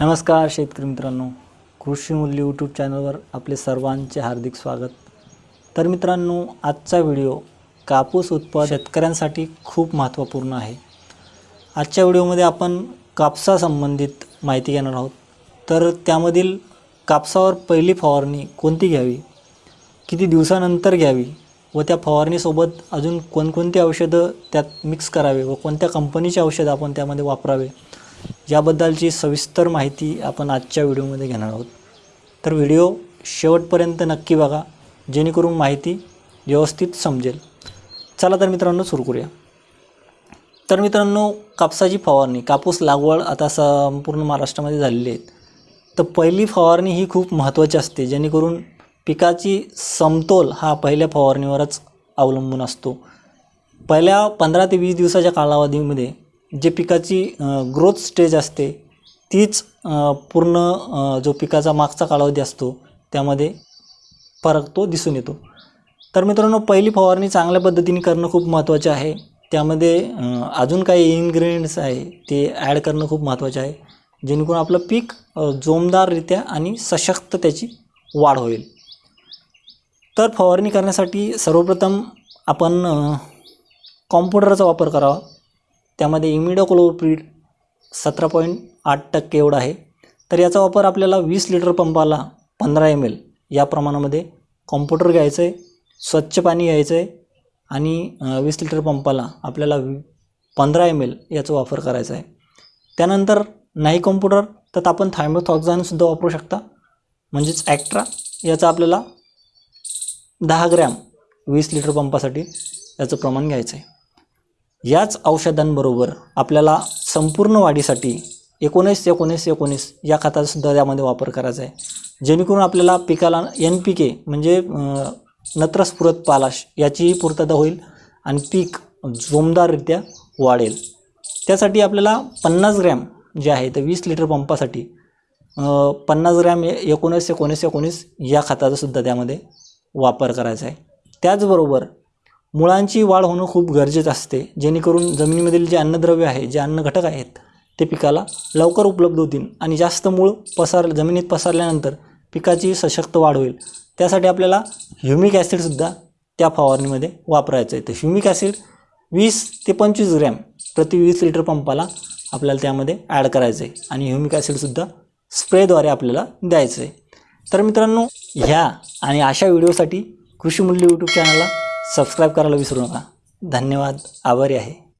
नमस्कार शेतकरी मित्रांनो कृषी मूल्य यूट्यूब चॅनलवर आपले सर्वांचे हार्दिक स्वागत. तर मित्रांनो आजचा व्हिडिओ कापूस उत्पादन शेतकऱ्यांसाठी खूप महत्त्वपूर्ण आहे. आजच्या व्हिडिओमध्ये आपण कापसासंबंधित माहिती घेणार आहोत. तर त्यामधील कापसावर पहिली फवारणी कोणती घ्यावी? किती दिवसानंतर घ्यावी? व त्या फवारणीसोबत अजून कोणकोणती औषधं त्यात मिक्स करावे? व कोणत्या कंपनीचे औषधं आपण त्यामध्ये वापरावे? याबद्दलची सविस्तर माहिती आपण आजच्या व्हिडिओमध्ये घेणार आहोत. तर व्हिडिओ शेवटपर्यंत नक्की बघा जेणेकरून माहिती व्यवस्थित समजेल. चला तर मित्रांनो सुरू करूया. तर मित्रांनो कापसाची फवारणी कापूस लागवड आता संपूर्ण महाराष्ट्रामध्ये झालेली आहे. तर पहिली फवारणी ही खूप महत्त्वाची असते जेणेकरून पिकाची समतोल हा पहिल्या फवारणीवरच अवलंबून असतो. पहिल्या पंधरा ते वीस दिवसाच्या कालावधीमध्ये जे पिकाची ग्रोथ स्टेज असते तीच पूर्ण जो पिकाचा मागचा कालावधी असतो त्यामध्ये फरक तो दिसून येतो. तर मित्रांनो पहिली फवारणी चांगल्या पद्धतीने करणं खूप महत्त्वाचे आहे. त्यामध्ये अजून काही इन्ग्रेडियंट्स आहे ते ॲड करणं खूप महत्त्वाचे आहे. जेणेकरून आपलं पीक जोमदाररित्या आणि सशक्त त्याची वाढ होईल. तर फवारणी करण्यासाठी सर्वप्रथम आपण कॉम्प्युटरचा वापर करावा. त्यामध्ये इमिडोक्लोप्रीड सतरा पॉईंट आठ टक्के एवढा आहे. तर याचा वापर आपल्याला वीस लिटर पंपाला पंधरा एम एल या प्रमाणामध्ये कॉम्प्युटर घ्यायचं आहे स्वच्छ पाणी घ्यायचं आहे आणि वीस लिटर पंपाला आपल्याला पंधरा एम एल याचा वापर करायचा आहे. त्यानंतर नाही कॉम्प्युटर तर आपण थायमोथॉक्झानसुद्धा वापरू शकता. म्हणजेच ॲक्ट्रा याचा आपल्याला दहा ग्रॅम वीस लिटर पंपासाठी याचं प्रमाण घ्यायचं आहे याच औषधांबरोबर आपल्याला संपूर्ण वाढीसाठी एकोणीस एकोणीस एकोणीस या खताचासुद्धा त्यामध्ये वापर करायचा आहे. जेणेकरून आपल्याला पिकाला एन पी के म्हणजे नत्रस्फुरत पालाश याचीही पूर्तता होईल आणि पीक जोमदाररित्या वाढेल. त्यासाठी आपल्याला पन्नास ग्रॅम जे आहे तर वीस लिटर पंपासाठी पन्नास ग्रॅम ए- एकोणीस एकोणीस एकोणीस या खताचासुद्धा त्यामध्ये वापर करायचा आहे. त्याचबरोबर मुळांची वाढ होणं खूप गरजेचं असते. जेणेकरून जमिनीमधील जे अन्नद्रव्य आहे जे अन्न घटक आहेत ते पिकाला लवकर उपलब्ध होतील आणि जास्त मूळ पसार जमिनीत पसरल्यानंतर पिकाची सशक्त वाढ होईल. त्यासाठी आपल्याला ह्युमिक ॲसिडसुद्धा त्या फवारणीमध्ये वापरायचं आहे. तर ह्युमिक ॲसिड वीस ते पंचवीस ग्रॅम प्रति वीस लिटर पंपाला आपल्याला त्यामध्ये ॲड करायचं आहे आणि ह्युमिक ॲसिडसुद्धा स्प्रेद्वारे आपल्याला द्यायचं आहे. तर मित्रांनो ह्या आणि अशा व्हिडिओसाठी कृषी मूल्य यूट्यूब चॅनलला सबस्क्राईब करायला विसरू नका. धन्यवाद. आभारी आहे.